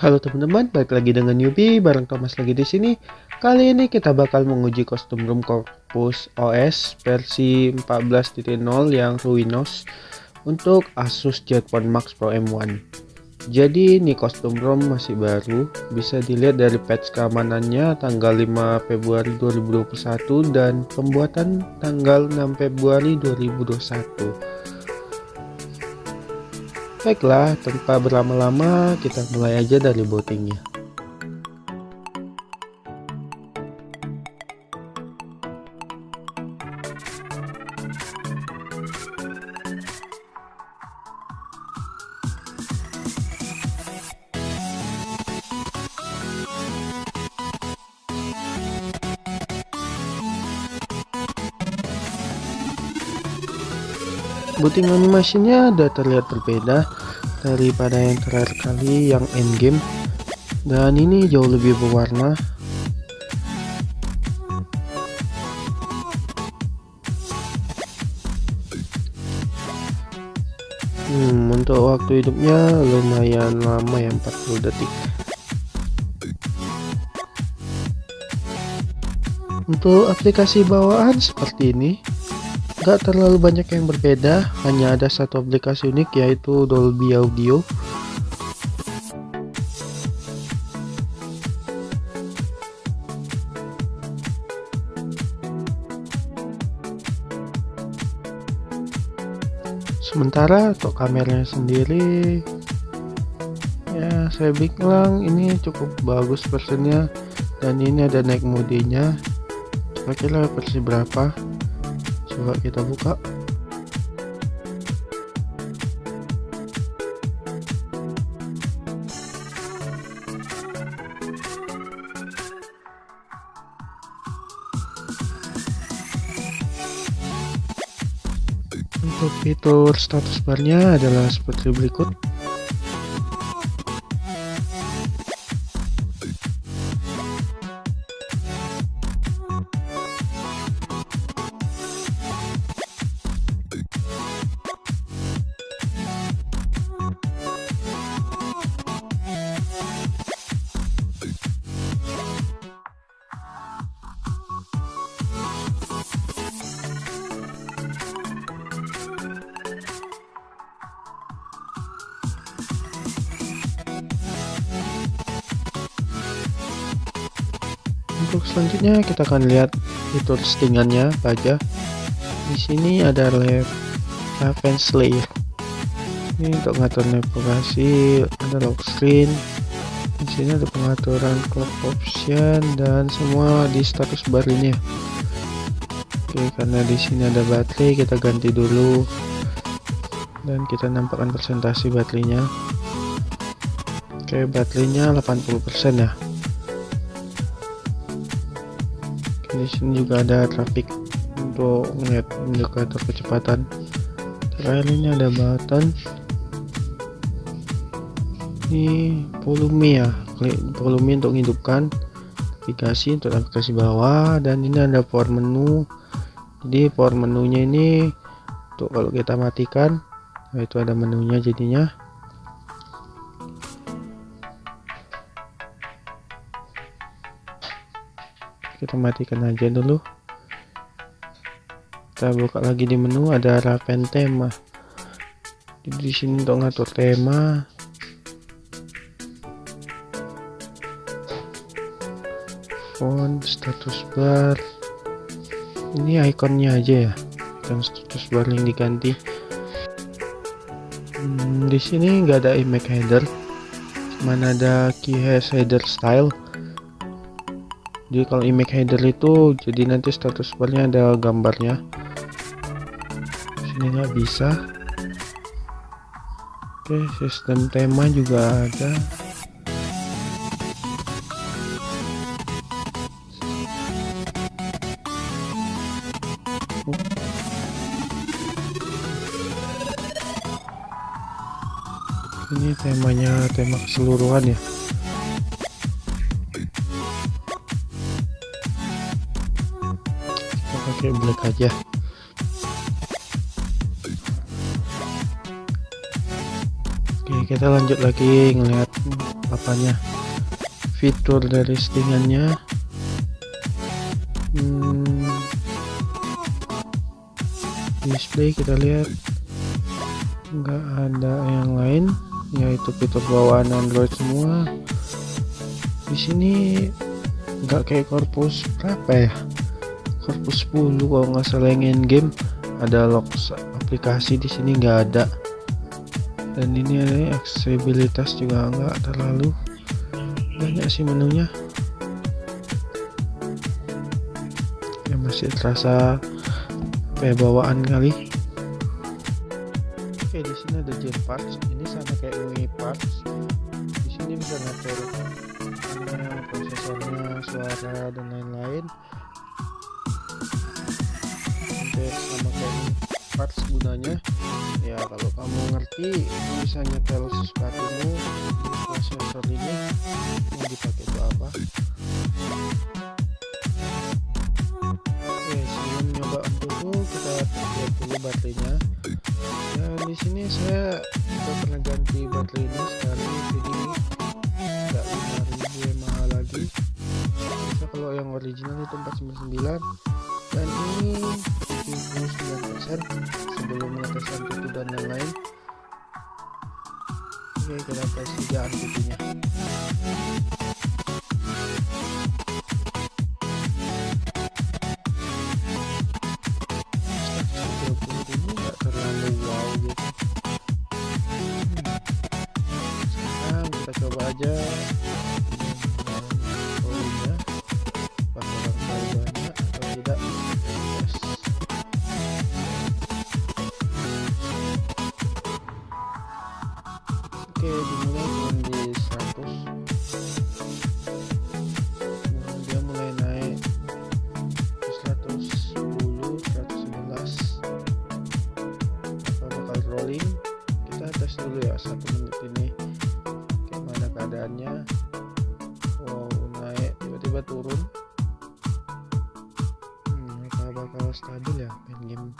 Halo teman-teman, balik lagi dengan Newbie bareng Thomas lagi di sini. Kali ini kita bakal menguji kostum room Corpus OS versi 14.0 yang Ruinos untuk Asus Jetphone Max Pro M1. Jadi ini kostum ROM masih baru, bisa dilihat dari patch keamanannya tanggal 5 Februari 2021 dan pembuatan tanggal 6 Februari 2021. Baiklah, tanpa berlama-lama kita mulai aja dari bootingnya. Booting animasinya ada terlihat berbeda daripada yang terakhir kali yang endgame. Dan ini jauh lebih berwarna. Hmm, untuk waktu hidupnya lumayan lama ya 40 detik. Untuk aplikasi bawaan seperti ini Gak terlalu banyak yang berbeda, hanya ada satu aplikasi unik yaitu Dolby Audio. Sementara untuk kameranya sendiri ya saya bilang ini cukup bagus versinya dan ini ada naik modinya kira-kira versi berapa coba kita buka. Untuk fitur status barnya adalah seperti berikut selanjutnya kita akan lihat fitur settingannya apa aja di sini ada lab Raven Slayer ini untuk ngatur navigasi ada lock screen. Di sini ada pengaturan clock option dan semua di status bar ini ya. Oke karena di sini ada baterai kita ganti dulu. Dan kita nampakkan presentasi baterainya. Oke baterainya 80% ya di sini juga ada traffic untuk melihat indikator kecepatan terakhir ini ada button ini volume ya klik volume untuk menghidupkan aplikasi untuk aplikasi bawah dan ini ada power menu. Jadi power menunya ini untuk kalau kita matikan itu ada menunya jadinya kita matikan aja dulu. Kita buka lagi di menu ada Raven tema. Di sini untuk ngatur tema. Font status bar. Ini ikonnya aja ya. Dan status bar yang diganti. Hmm, di sini nggak ada image header. Mana ada key header style jadi kalau image header itu jadi nanti status barnya ada gambarnya. Sini nggak bisa. Oke sistem tema juga ada. Ini temanya tema keseluruhan ya aja. Oke kita lanjut lagi ngeliat apanya. Fitur dari settingannya. Hmm, display kita lihat. Nggak ada yang lain yaitu fitur bawaan Android semua. Di sini nggak kayak korpus berapa ya korpus 10 kalau nggak salah yang game ada lock aplikasi di sini nggak ada. Dan ini ada aksesibilitas juga nggak terlalu banyak sih menunya. Ya masih terasa kayak bawaan kali. Oke di sini ada gen parts ini sama kayak UI parts di sini bisa ngatur prosesornya suara dan lain-lain sama kayak parts gunanya. Ya kalau kamu ngerti bisa nyetel sesuatumu prosesor ini mau dipakai untuk apa? Oke sebelum nyoba dulu kita lihat dulu baterainya. Dan di sini saya sudah pernah ganti baterai ini sekali jadi nggak 5000 mah lagi. Bisa kalau yang original itu 499 dan ini 79% sebelum mengetes tutu dan yang lain oke kita tes juga antivinya ini oke dimulai dengan di 100 dia mulai naik ke 110 111 apa bakal rolling? Kita tes dulu ya satu menit ini. Gimana keadaannya? Wow naik tiba-tiba turun. Hmm, mereka bakal stabil ya main game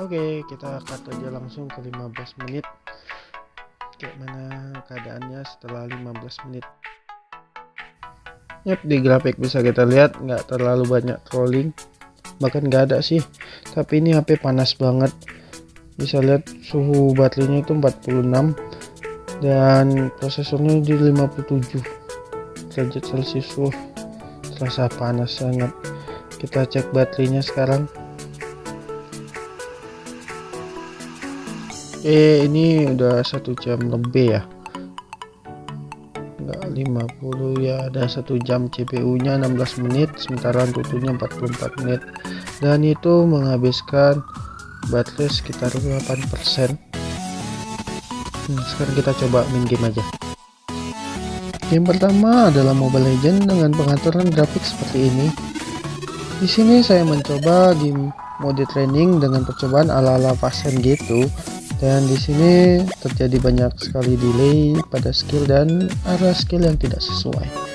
Oke, kita cut aja langsung ke 15 menit. Kayak mana keadaannya setelah 15 menit. Yap, di grafik bisa kita lihat nggak terlalu banyak trolling. Bahkan nggak ada sih. Tapi ini HP panas banget. Bisa lihat suhu baterainya itu 46 dan prosesornya di 57 derajat celcius. Terasa panas sangat. Kita cek baterainya sekarang. Eh ini udah satu jam lebih ya. Enggak 50 ya. Ada satu jam CPU nya 16 menit. Sementara tutunya 44 menit. Dan itu menghabiskan baterai sekitar 8% hmm, sekarang kita coba main game aja. Game pertama adalah Mobile Legend dengan pengaturan grafik seperti ini. Di sini saya mencoba di mode training dengan percobaan ala-ala pasien gitu dan di sini terjadi banyak sekali delay pada skill dan arah skill yang tidak sesuai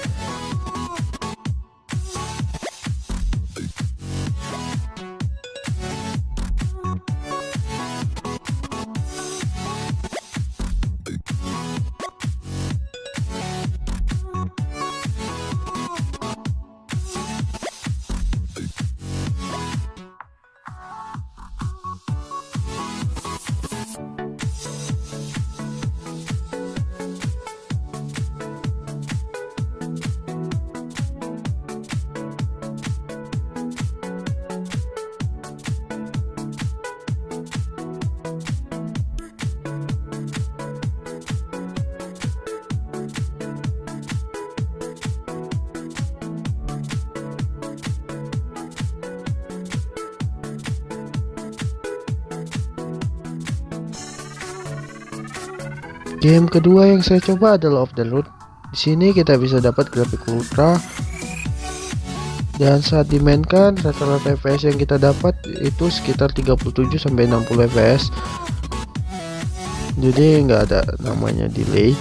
Game kedua yang saya coba adalah Off the Road. Di sini kita bisa dapat grafik ultra dan saat dimainkan rata-rata FPS yang kita dapat itu sekitar 37 sampai 60 FPS. Jadi nggak ada namanya delay.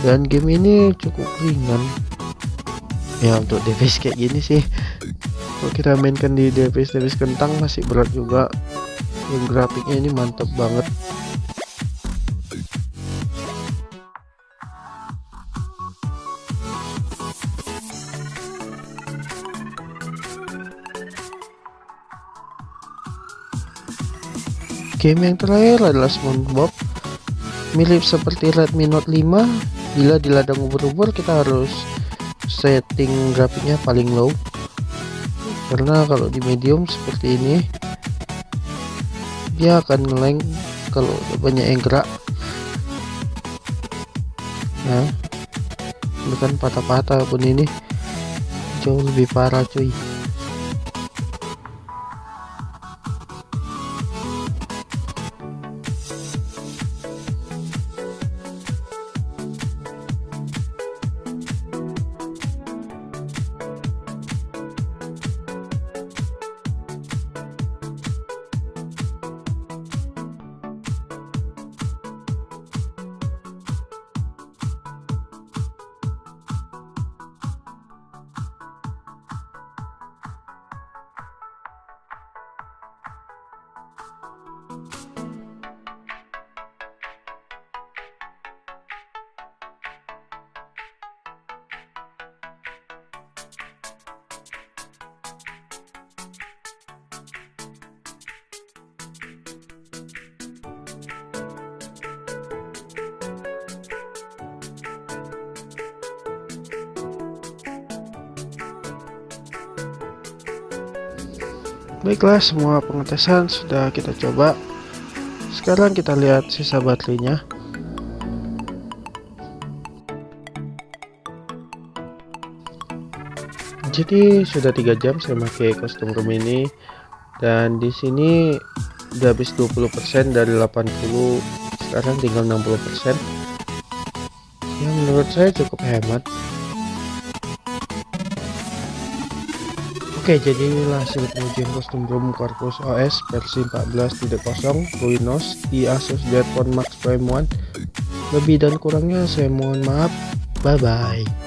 Dan game ini cukup ringan. Ya untuk device kayak gini sih. Kalau kita mainkan di device device kentang masih berat juga. dan grafiknya ini mantap banget game yang terakhir adalah SpongeBob. Mirip seperti Redmi Note 5 bila di ladang ubur-ubur kita harus setting grafiknya paling low. Karena kalau di medium seperti ini dia akan ngeleng kalau banyak yang gerak. Nah bukan patah-patah pun ini. Jauh lebih parah cuy Baiklah semua pengetesan sudah kita coba. Sekarang kita lihat sisa baterainya. Jadi sudah tiga jam saya pakai kostum room ini. Dan di sini udah habis 20% dari 80 Sekarang tinggal 60% Ya menurut saya cukup hemat Oke, jadi inilah hasil pengujian kostum room Corpus OS versi 14.0 Ruinos di Asus Zenfone Max Prime 1. Lebih dan kurangnya saya mohon maaf. Bye bye.